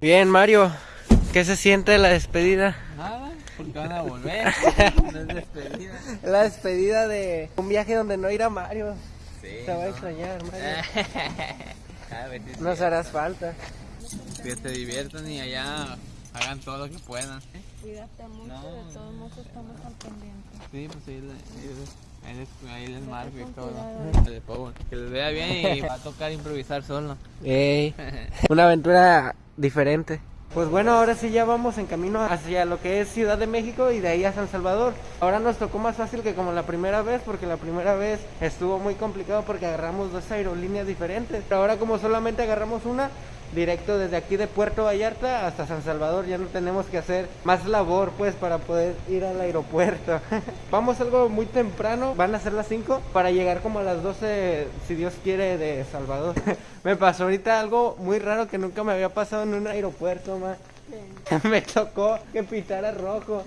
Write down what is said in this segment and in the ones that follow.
Bien, Mario, ¿qué se siente la despedida? Nada, porque van a volver. no es despedida. La despedida de un viaje donde no irá Mario. Sí, Te va a extrañar, Mario. A ver, sí, Nos harás falta. Que se diviertan y allá hagan todo lo que puedan. Cuídate mucho, No, de todos modos estamos al pendiente. Sí, pues ahí, le- ahí les, ahí les marco y todo. Que les vea bien y va a tocar improvisar solo. Ey, una aventura diferente. Pues bueno, ahora sí ya vamos en camino hacia lo que es Ciudad de México y de ahí a San Salvador. Ahora nos tocó más fácil que como la primera vez, porque la primera vez estuvo muy complicado porque agarramos dos aerolíneas diferentes. Pero ahora como solamente agarramos una, directo desde aquí de Puerto Vallarta hasta San Salvador, ya no tenemos que hacer más labor pues para poder ir al aeropuerto. Vamos algo muy temprano, van a ser las 5 para llegar como a las 12 si Dios quiere de Salvador. me pasó ahorita algo muy raro que nunca me había pasado en un aeropuerto, ma. me tocó que pitara rojo.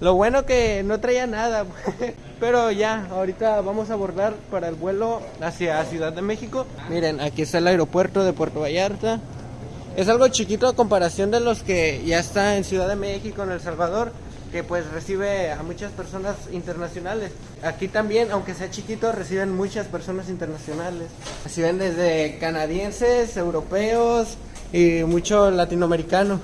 Lo bueno que no traía nada, pero ya, ahorita vamos a abordar para el vuelo hacia Ciudad de México. Miren, aquí está el aeropuerto de Puerto Vallarta. Es algo chiquito a comparación de los que ya está en Ciudad de México, en El Salvador, que pues recibe a muchas personas internacionales. Aquí también, aunque sea chiquito, reciben muchas personas internacionales. Reciben desde canadienses, europeos y mucho latinoamericano.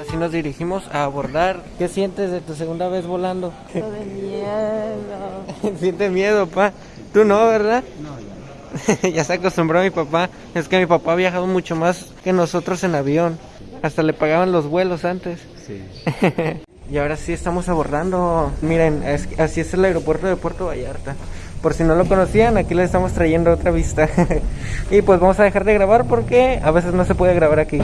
Así nos dirigimos a abordar. ¿Qué sientes de tu segunda vez volando? Lo de miedo. Siente miedo, pa. Tú no, ¿verdad? No, ya se acostumbró mi papá. Es que mi papá ha viajado mucho más que nosotros en avión. Hasta le pagaban los vuelos antes. Sí. y ahora sí estamos abordando. Miren, es- así es el aeropuerto de Puerto Vallarta. Por si no lo conocían, aquí les estamos trayendo otra vista. y pues vamos a dejar de grabar porque a veces no se puede grabar aquí.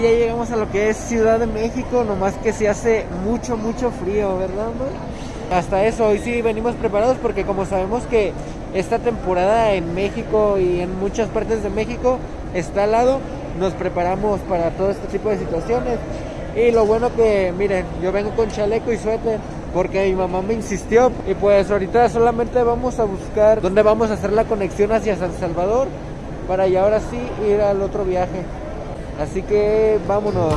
Ya llegamos a lo que es Ciudad de México, nomás que se hace mucho, mucho frío, ¿verdad, amor? Hasta eso, hoy sí venimos preparados porque como sabemos que esta temporada en México y en muchas partes de México está al lado, nos preparamos para todo este tipo de situaciones. Y lo bueno que, miren, yo vengo con chaleco y suéter porque mi mamá me insistió. Y pues ahorita solamente vamos a buscar dónde vamos a hacer la conexión hacia San Salvador para ya ahora sí ir al otro viaje. Así que vámonos.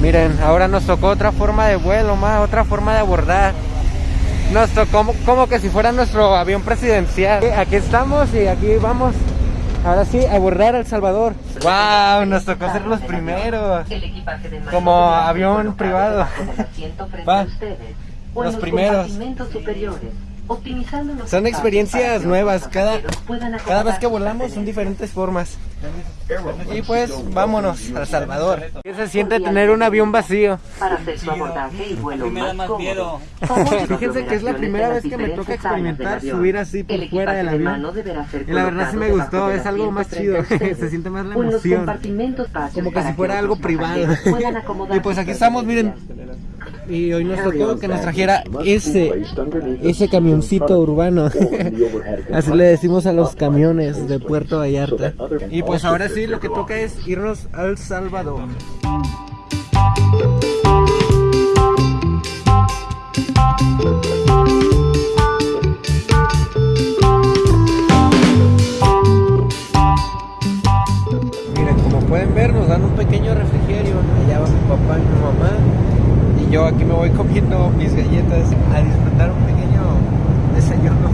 Miren, ahora nos tocó otra forma de vuelo, más otra forma de abordar. Nos tocó como, que si fuera nuestro avión presidencial. Aquí estamos y aquí vamos. Ahora sí, a abordar a El Salvador. ¡Wow! Nos tocó ser los primeros. Como avión privado. Va, los primeros. Son experiencias nuevas, cada, cada vez que volamos son diferentes formas. Y pues vámonos a Salvador. ¿Qué se siente tener un avión vacío? Para hacer su abordaje y vuelo más cómodo. Fíjense que es la primera vez que me toca experimentar subir así por fuera del avión. Y la verdad sí me gustó, es algo más chido, se siente más la emoción. Como que si fuera algo privado. Y pues aquí estamos, miren. Y hoy nos tocó que nos trajera ese, ese camioncito urbano. Así le decimos a los camiones de Puerto Vallarta. Y pues ahora sí, lo que toca es irnos al Salvador. Miren, como pueden ver, nos dan un pequeño refrigerio. Allá va mi papá y mi mamá. Yo aquí me voy comiendo mis galletas a disfrutar un pequeño desayuno.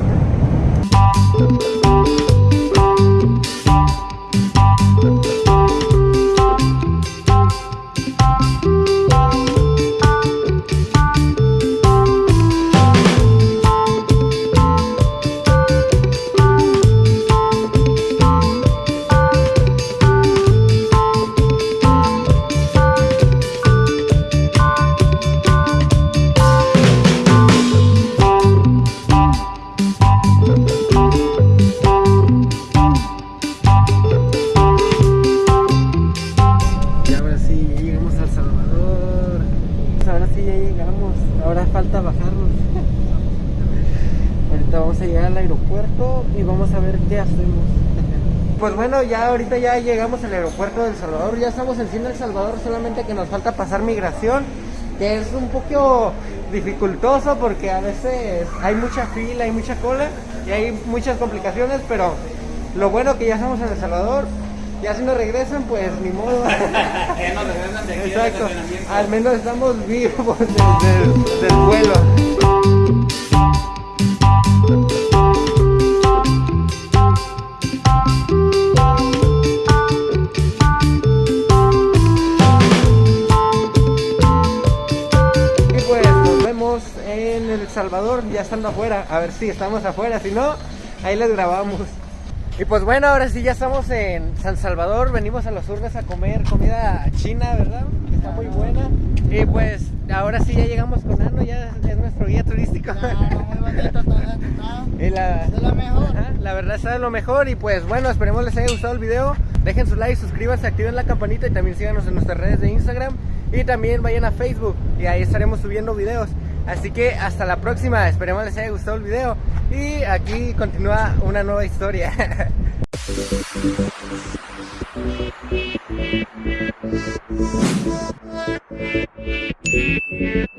Ahora falta bajarnos. Ahorita vamos a llegar al aeropuerto y vamos a ver qué hacemos. Pues bueno, ya ahorita ya llegamos al aeropuerto del Salvador. Ya estamos en fin del Salvador, solamente que nos falta pasar migración. Que es un poco dificultoso porque a veces hay mucha fila, hay mucha cola y hay muchas complicaciones, pero lo bueno que ya estamos en El Salvador. Ya si nos regresan, pues ni modo. Ya nos regresan de aquí Exacto. Al menos estamos vivos desde el del vuelo. Pues nos vemos en El Salvador, ya estando afuera. A ver si estamos afuera, si no, ahí les grabamos. Y pues bueno, ahora sí ya estamos en San Salvador, venimos a los urnes a comer comida china, ¿verdad? Está muy buena. Y pues ahora sí ya llegamos con Ano, ya es nuestro guía turístico. muy bonito todo esto, ¿no? Y la, Es lo mejor. Ajá, la verdad está de lo mejor y pues bueno, esperemos les haya gustado el video. Dejen su like, suscríbanse, activen la campanita y también síganos en nuestras redes de Instagram y también vayan a Facebook y ahí estaremos subiendo videos. Así que hasta la próxima, esperemos les haya gustado el video y aquí continúa una nueva historia.